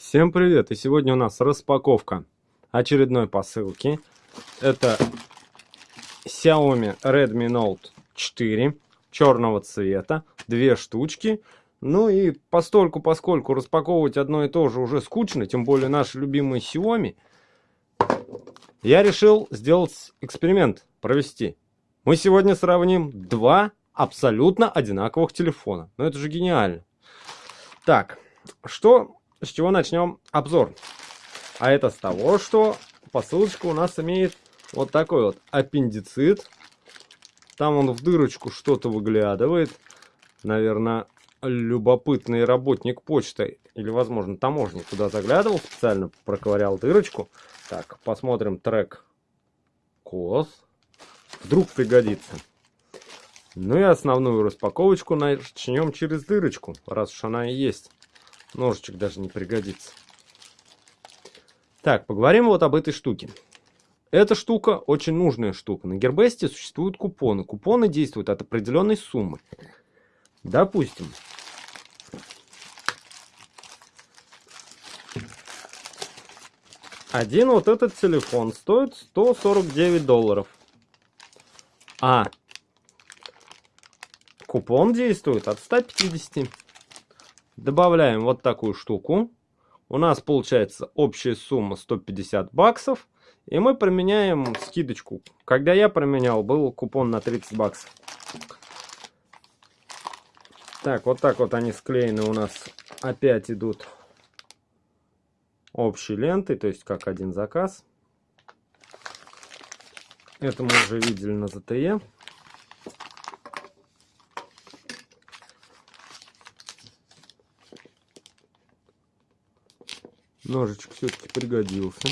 Всем привет! И сегодня у нас распаковка очередной посылки. Это Xiaomi Redmi Note 4 черного цвета, две штучки. Ну и постольку, поскольку распаковывать одно и то же уже скучно, тем более наши любимые Xiaomi, я решил сделать эксперимент, провести. Мы сегодня сравним два абсолютно одинаковых телефона. Ну это же гениально. Так, что с чего начнем обзор? А это с того, что посылочка у нас имеет вот такой вот аппендицит. Там он в дырочку что-то выглядывает. Наверное, любопытный работник почты или, возможно, таможник туда заглядывал, специально проковырял дырочку. Так, посмотрим трек кос. Вдруг пригодится. Ну и основную распаковочку начнем через дырочку, раз уж она и есть. Ножичек даже не пригодится. Так, поговорим вот об этой штуке. Эта штука очень нужная штука. На Гербесте существуют купоны. Купоны действуют от определенной суммы. Допустим, один вот этот телефон стоит 149 долларов. А купон действует от 150. Добавляем вот такую штуку. У нас получается общая сумма 150 баксов. И мы променяем скидочку. Когда я променял, был купон на 30 баксов. Так, вот так вот они склеены у нас опять идут общей лентой, то есть как один заказ. Это мы уже видели на ZTE. Ножичек все-таки пригодился.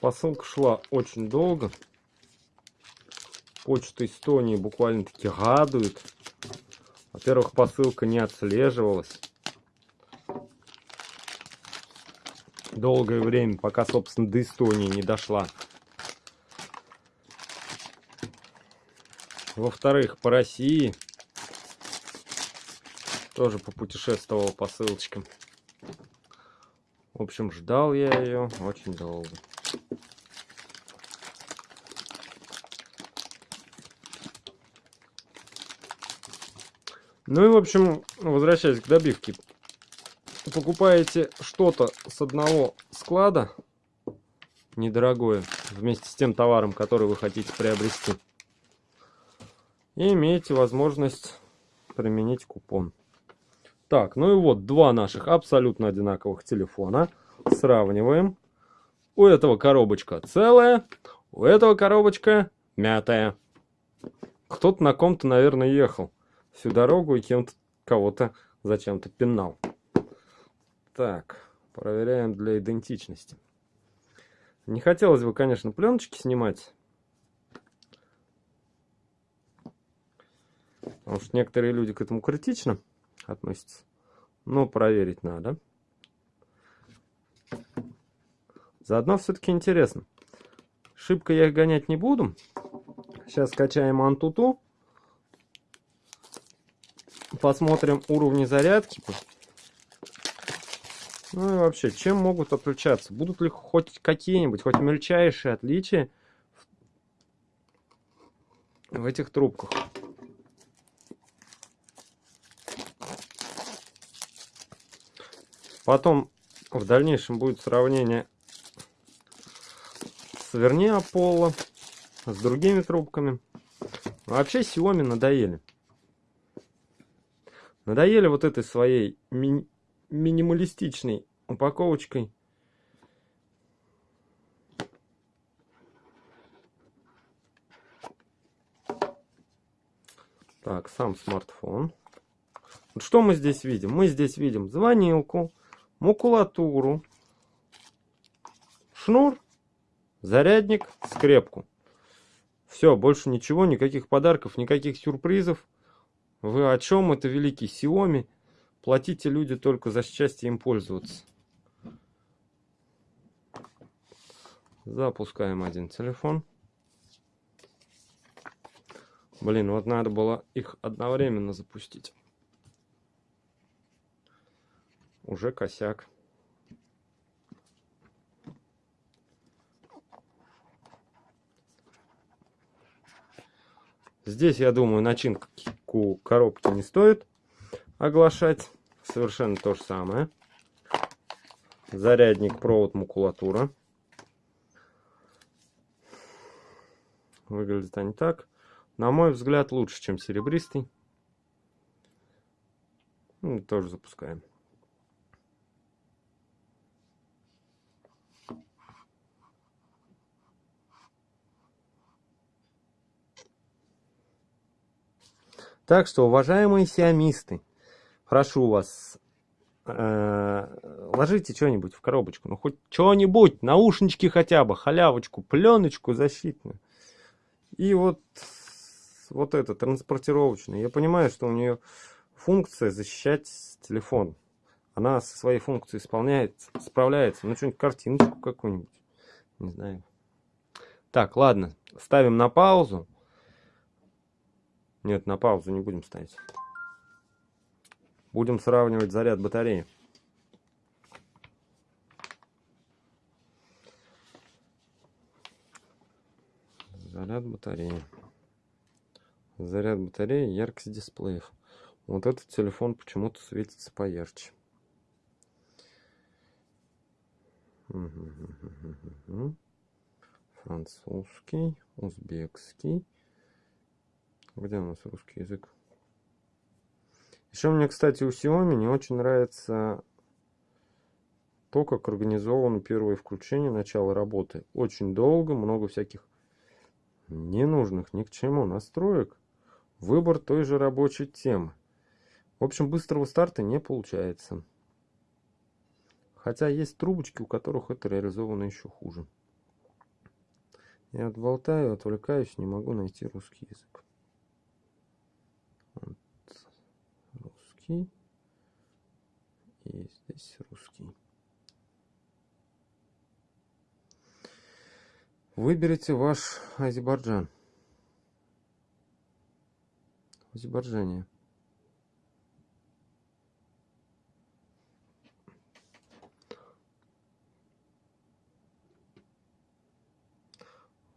Посылка шла очень долго. Почта Эстонии буквально-таки радует. Во-первых, посылка не отслеживалась. Долгое время, пока, собственно, до Эстонии не дошла. Во-вторых, по России тоже попутешествовал по ссылочкам. В общем, ждал я ее очень долго. Ну и, в общем, возвращаясь к добивке. Покупаете что-то с одного склада, недорогое, вместе с тем товаром, который вы хотите приобрести. И имеете возможность применить купон. Так, ну и вот два наших абсолютно одинаковых телефона. Сравниваем. У этого коробочка целая, у этого коробочка мятая. Кто-то на ком-то, наверное, ехал всю дорогу и кем-то кого-то зачем-то пинал. Так, проверяем для идентичности. Не хотелось бы, конечно, пленочки снимать. Потому что некоторые люди к этому критично относятся. Но проверить надо. Заодно все-таки интересно. Шибко я их гонять не буду. Сейчас скачаем Антуту. Посмотрим уровни зарядки. Ну и вообще, чем могут отличаться? Будут ли хоть какие-нибудь, хоть мельчайшие отличия в этих трубках? Потом в дальнейшем будет сравнение с верни Apollo, с другими трубками. Вообще Xiaomi надоели. Надоели вот этой своей ми минималистичной упаковочкой. Так, сам смартфон. Что мы здесь видим? Мы здесь видим звонилку, макулатуру, шнур, зарядник, скрепку. Все, больше ничего, никаких подарков, никаких сюрпризов. Вы о чем? Это великий Xiaomi. Платите люди только за счастье им пользоваться. Запускаем один телефон. Блин, вот надо было их одновременно запустить. Уже косяк. Здесь, я думаю, начинку коробки не стоит оглашать. Совершенно то же самое. Зарядник, провод, макулатура. Выглядит они так. На мой взгляд, лучше, чем серебристый. Ну, тоже запускаем. Так что, уважаемые сиамисты, прошу вас, э, ложите что-нибудь в коробочку. Ну, хоть что-нибудь, наушнички хотя бы, халявочку, пленочку защитную. И вот, вот это, транспортировочный. Я понимаю, что у нее функция защищать телефон. Она со своей функцией исполняет, справляется. Ну, что-нибудь, картиночку какую-нибудь. Не знаю. Так, ладно, ставим на паузу. Нет, на паузу не будем ставить. Будем сравнивать заряд батареи. Заряд батареи. Заряд батареи, яркость дисплеев. Вот этот телефон почему-то светится поярче. Французский, узбекский. Где у нас русский язык? Еще мне, кстати, у Xiaomi не очень нравится то, как организовано первое включение, начало работы. Очень долго, много всяких ненужных ни к чему настроек. Выбор той же рабочей темы. В общем, быстрого старта не получается. Хотя есть трубочки, у которых это реализовано еще хуже. Я отболтаю, отвлекаюсь, не могу найти русский язык. Русский. И здесь русский. Выберите ваш Азербайджан. Азербайджане.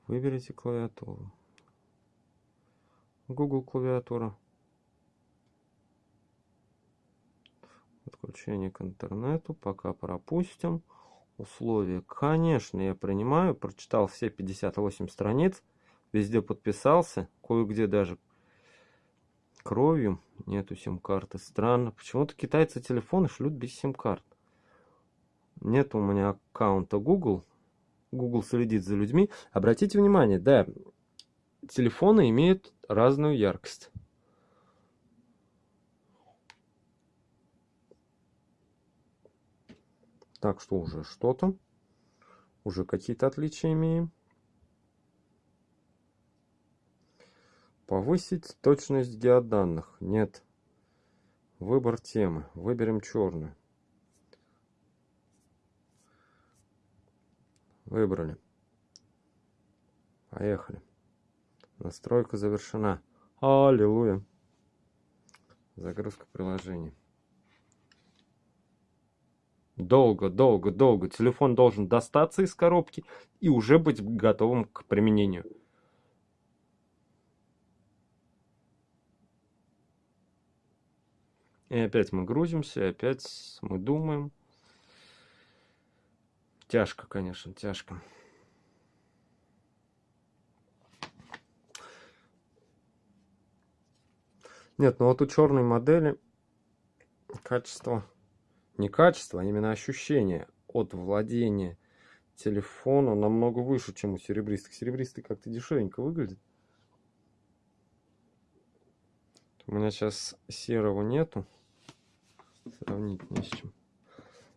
Выберите клавиатуру. Google клавиатура. Подключение к интернету. Пока пропустим. Условия. Конечно, я принимаю. Прочитал все 58 страниц. Везде подписался. Кое-где даже кровью. Нету сим-карты. Странно. Почему-то китайцы телефоны шлют без сим-карт. Нет у меня аккаунта Google. Google следит за людьми. Обратите внимание, да, телефоны имеют разную яркость. Так что уже что-то. Уже какие-то отличия имеем. Повысить точность геоданных. Нет. Выбор темы. Выберем черную. Выбрали. Поехали. Настройка завершена. Аллилуйя. Загрузка приложений. Долго, долго, долго. Телефон должен достаться из коробки и уже быть готовым к применению. И опять мы грузимся, опять мы думаем. Тяжко, конечно, тяжко. Нет, ну вот у черной модели качество не качество, а именно ощущение от владения телефону намного выше, чем у серебристых. Серебристый как-то дешевенько выглядит. У меня сейчас серого нету. Сравнить не с чем.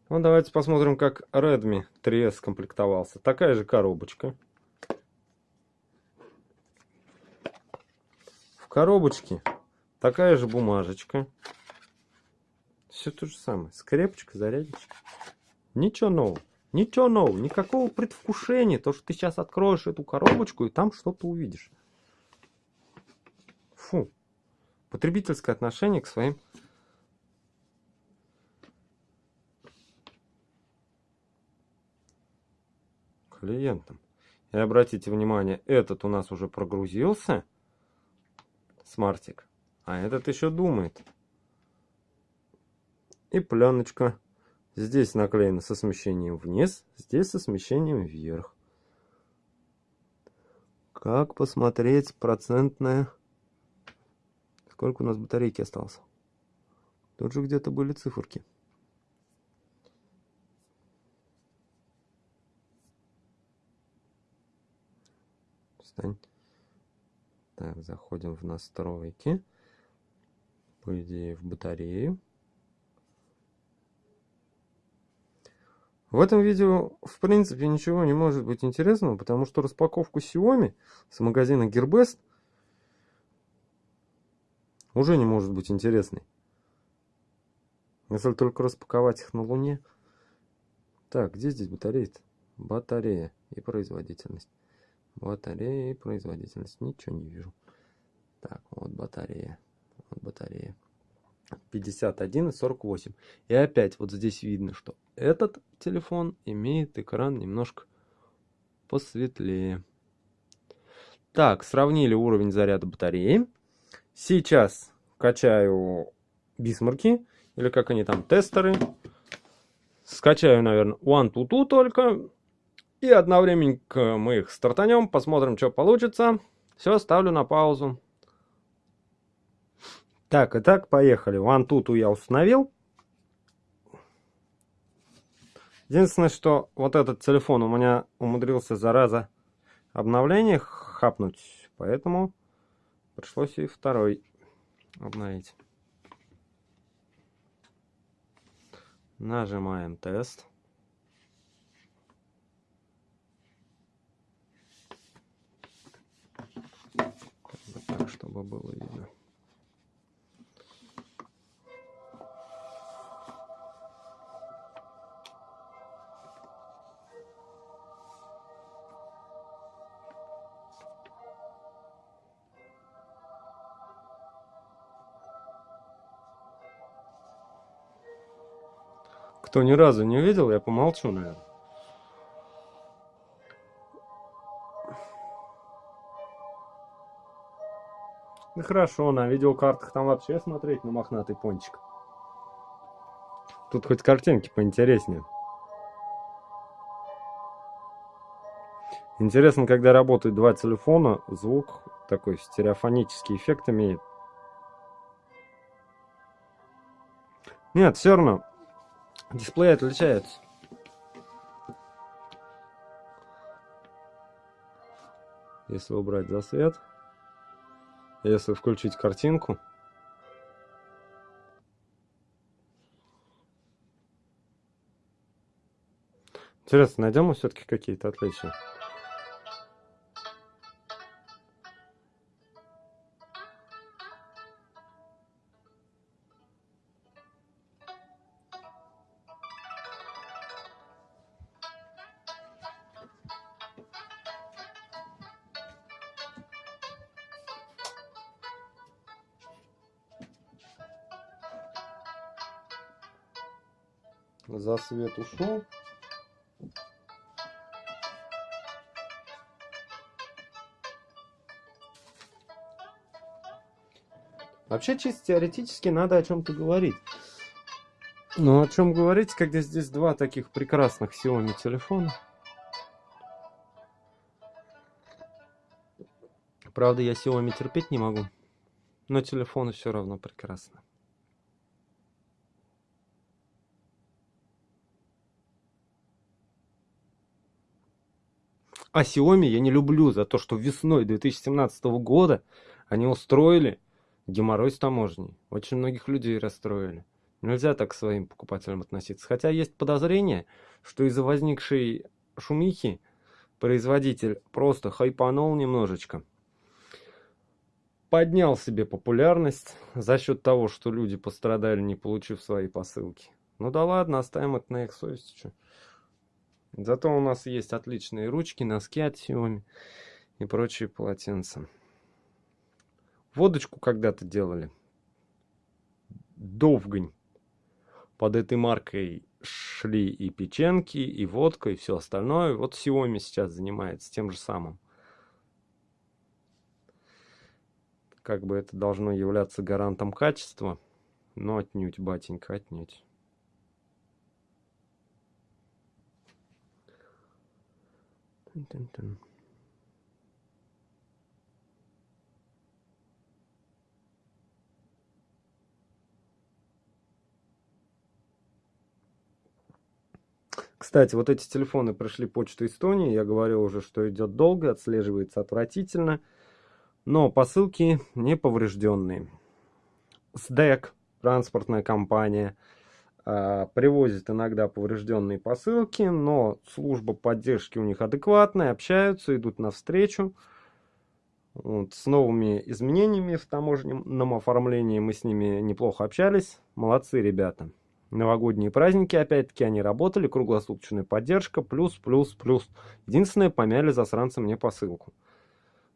Ну, давайте посмотрим, как Redmi 3S комплектовался. Такая же коробочка. В коробочке такая же бумажечка. Все то же самое. Скрепочка, зарядочка. Ничего нового. Ничего нового. Никакого предвкушения. То, что ты сейчас откроешь эту коробочку и там что-то увидишь. Фу. Потребительское отношение к своим клиентам. И обратите внимание, этот у нас уже прогрузился, смартик, а этот еще думает. И пленочка. Здесь наклеена со смещением вниз, здесь со смещением вверх. Как посмотреть процентное... Сколько у нас батарейки осталось? Тут же где-то были циферки. Встань. Так, заходим в настройки. По идее, в батарею. В этом видео, в принципе, ничего не может быть интересного, потому что распаковку Xiaomi с магазина Gearbest уже не может быть интересной. Если только распаковать их на Луне. Так, где здесь батарея? -то? Батарея и производительность. Батарея и производительность. Ничего не вижу. Так, вот батарея. Вот батарея. 51 и 48. И опять вот здесь видно, что этот телефон имеет экран немножко посветлее. Так, сравнили уровень заряда батареи. Сейчас качаю бисмарки, или как они там, тестеры. Скачаю, наверное, OneTuTu только. И одновременно мы их стартанем, посмотрим, что получится. Все, ставлю на паузу. Так, итак, поехали. OneTuTu я установил. Единственное, что вот этот телефон у меня умудрился, зараза, обновление хапнуть. Поэтому пришлось и второй обновить. Нажимаем тест. Так, чтобы было видно. Кто ни разу не видел, я помолчу, наверное. Ну хорошо, на видеокартах там вообще смотреть на мохнатый пончик. Тут хоть картинки поинтереснее. Интересно, когда работают два телефона, звук такой стереофонический эффект имеет. Нет, все равно Дисплей отличается. Если убрать засвет, если включить картинку, Интересно, найдем мы все-таки какие-то отличия? За свет ушел. Вообще, чисто теоретически, надо о чем-то говорить. Но о чем говорить, когда здесь два таких прекрасных Xiaomi телефона? Правда, я Xiaomi терпеть не могу. Но телефоны все равно прекрасны. А Xiaomi я не люблю за то, что весной 2017 года они устроили геморрой с таможней. Очень многих людей расстроили. Нельзя так к своим покупателям относиться. Хотя есть подозрение, что из-за возникшей шумихи производитель просто хайпанул немножечко. Поднял себе популярность за счет того, что люди пострадали, не получив свои посылки. Ну да ладно, оставим это на их совести. Зато у нас есть отличные ручки, носки от Xiaomi и прочие полотенца. Водочку когда-то делали. Довгань. Под этой маркой шли и печенки, и водка, и все остальное. Вот Xiaomi сейчас занимается тем же самым. Как бы это должно являться гарантом качества, но отнюдь, батенька, отнюдь. Тын -тын -тын. Кстати, вот эти телефоны прошли почту Эстонии. Я говорил уже, что идет долго, отслеживается отвратительно. Но посылки не поврежденные. СДЭК, транспортная компания, а, привозит иногда поврежденные посылки, но служба поддержки у них адекватная, общаются, идут навстречу. Вот, с новыми изменениями в таможенном оформлении мы с ними неплохо общались. Молодцы ребята новогодние праздники, опять-таки, они работали, круглосуточная поддержка, плюс, плюс, плюс. Единственное, помяли засранцы мне посылку.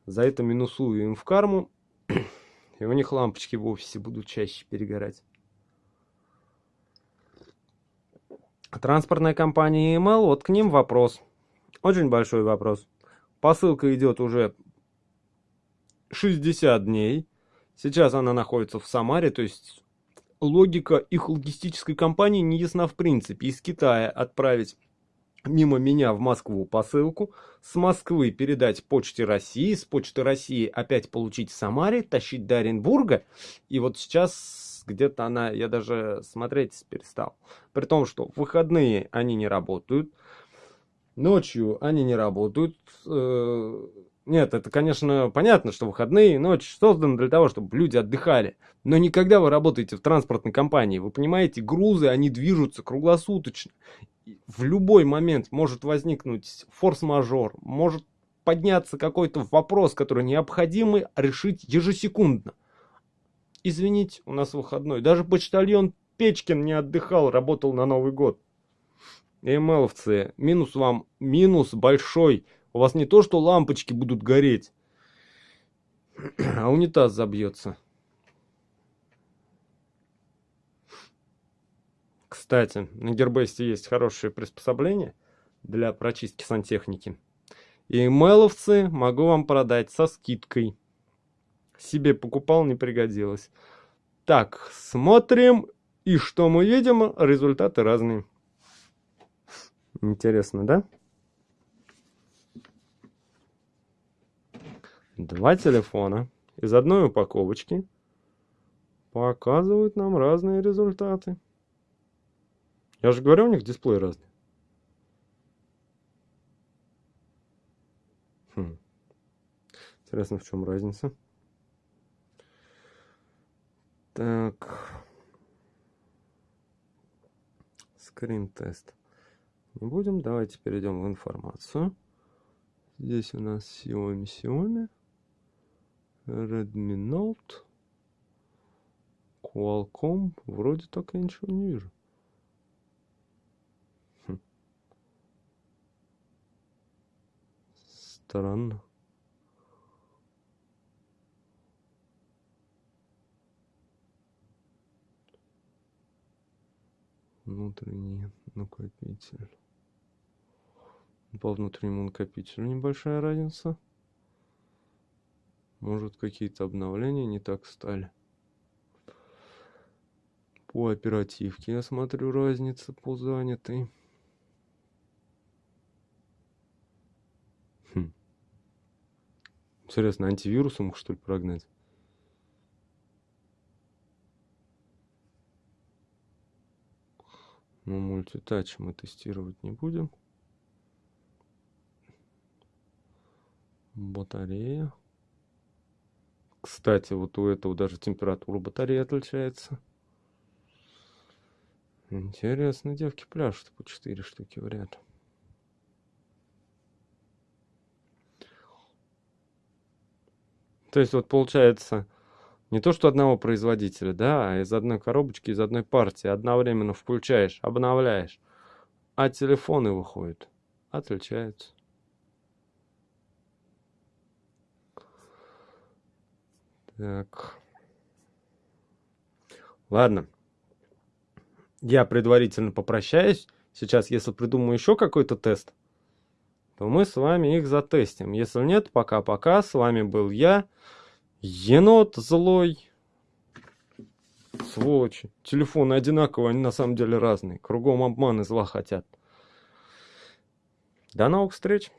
За это минусую им в карму, и у них лампочки в офисе будут чаще перегорать. Транспортная компания EML, вот к ним вопрос. Очень большой вопрос. Посылка идет уже 60 дней. Сейчас она находится в Самаре, то есть логика их логистической компании не ясна в принципе. Из Китая отправить мимо меня в Москву посылку, с Москвы передать почте России, с почты России опять получить в Самаре, тащить до Оренбурга. И вот сейчас где-то она, я даже смотреть перестал. При том, что в выходные они не работают, ночью они не работают, э, нет, это, конечно, понятно, что выходные, ночь созданы для того, чтобы люди отдыхали. Но никогда вы работаете в транспортной компании, вы понимаете, грузы, они движутся круглосуточно. В любой момент может возникнуть форс-мажор, может подняться какой-то вопрос, который необходимо решить ежесекундно. Извините, у нас выходной. Даже почтальон Печкин не отдыхал, работал на Новый год. МЛовцы, минус вам, минус большой – у вас не то, что лампочки будут гореть, а унитаз забьется. Кстати, на Гербесте есть хорошее приспособление для прочистки сантехники. И мейловцы могу вам продать со скидкой. Себе покупал, не пригодилось. Так, смотрим. И что мы видим? Результаты разные. Интересно, да? Два телефона из одной упаковочки показывают нам разные результаты. Я же говорю, у них дисплей разный. Хм. Интересно, в чем разница. Так. Скрин-тест. Не будем. Давайте перейдем в информацию. Здесь у нас Xiaomi Xiaomi. Redmi Note. Qualcomm. Вроде так я ничего не вижу. Хм. Странно. Внутренний накопитель. По внутреннему накопителю небольшая разница. Может, какие-то обновления не так стали. По оперативке я смотрю разница по занятой. Хм. Интересно, антивирусом их что ли прогнать? Ну, мультитач мы тестировать не будем. Батарея. Кстати, вот у этого даже температура батареи отличается. Интересно, девки пляшут по 4 штуки в ряд. То есть вот получается не то, что одного производителя, да, а из одной коробочки, из одной партии одновременно включаешь, обновляешь, а телефоны выходят, отличаются. Так. Ладно. Я предварительно попрощаюсь. Сейчас, если придумаю еще какой-то тест, то мы с вами их затестим. Если нет, пока-пока. С вами был я, енот злой. Сволочи. Телефоны одинаковые, они на самом деле разные. Кругом обман и зла хотят. До новых встреч.